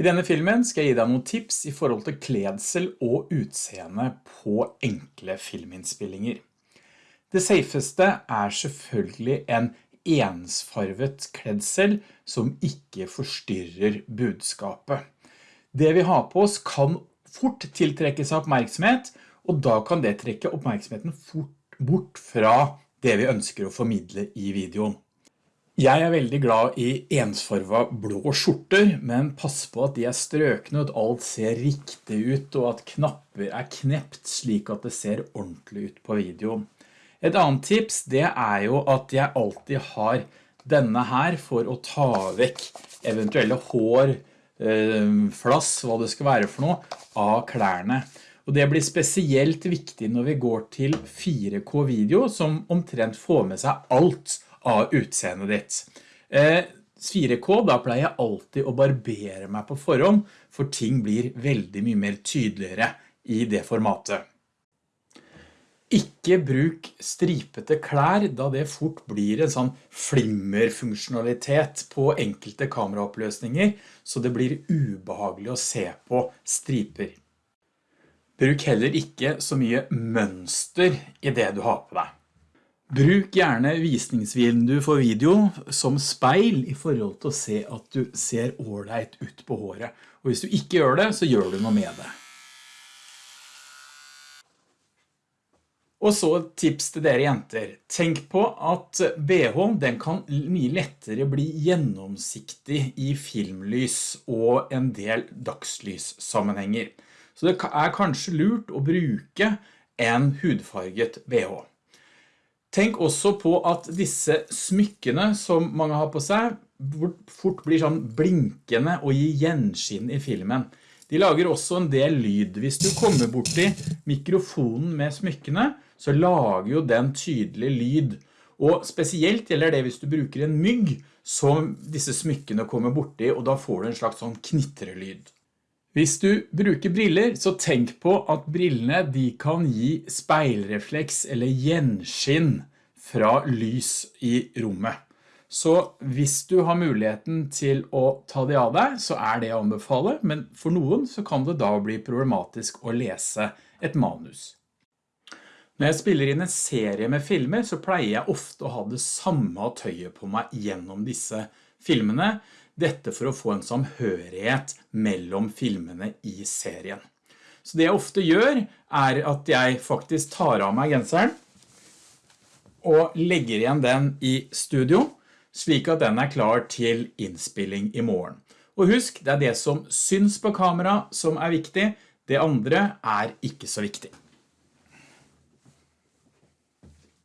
I denne filmen skal jeg gi deg noen tips i forhold til kledsel og utseende på enkle filminnspillinger. Det safeste er selvfølgelig en ensfarvet kledsel som ikke forstyrrer budskapet. Det vi har på oss kan fort tiltrekke seg oppmerksomhet, og da kan det trekke oppmerksomheten fort bort fra det vi ønsker å formidle i videoen. Jeg er veldig glad i ensfarva blå skjorter, men pass på at de er strøkne, at alt ser riktig ut, og at knapper er knept slik at det ser ordentlig ut på videoen. Et annet tips, det er jo at jeg alltid har denne her for å ta vekk eventuelle hår, eh, flass, hva det skal være for noe, av klærne. Og det blir spesielt viktig når vi går til 4K-video, som omtrent får med seg alt av utseendet ditt. 4K, eh, da pleier jeg alltid å barbere meg på forhånd, for ting blir veldig mye mer tydeligere i det formatet. Ikke bruk stripete klær, da det fort blir en sånn flimmerfunksjonalitet på enkelte kameraoppløsninger, så det blir ubehagelig å se på striper. Bruk heller ikke så mye mønster i det du har på deg. Bruk gjerne visningsvindu for video som speil i forhold til å se at du ser ordentlig ut på håret. Og hvis du ikke gjør det, så gjør du noe med det. Og så et tips til dere jenter. Tenk på at BH den kan mye lettere bli gjennomsiktig i filmlys og en del dagslyssammenhenger. Så det er kanskje lurt å bruke en hudfarget BH. Tenk også på at disse smykkene som mange har på seg fort blir sånn blinkende og gir gjenskinn i filmen. De lager også en del lyd. Hvis du kommer bort i mikrofonen med smykkene, så lager jo den tydelig lyd. Og spesielt gjelder det hvis du bruker en mygg som disse smykkene kommer bort i, og da får du en slags sånn knitrelyd. Hvis du bruker briller, så tenk på at brillene de kan gi speilrefleks eller gjenskinn fra lys i rommet. Så hvis du har muligheten til å ta det av deg, så er det å anbefale, men for noen så kan det da bli problematisk å lese et manus. Når jeg spiller inn en serie med filmer, så pleier jeg ofte å ha det samme tøyet på meg gjennom disse filmene, dette for å få en samhørighet mellom filmene i serien. Så det jeg ofte gjør er at jeg faktisk tar av meg genseren og legger igjen den i studio, slik at den er klar til innspilling i morgen. Og husk, det er det som syns på kamera som er viktig, det andre er ikke så viktig.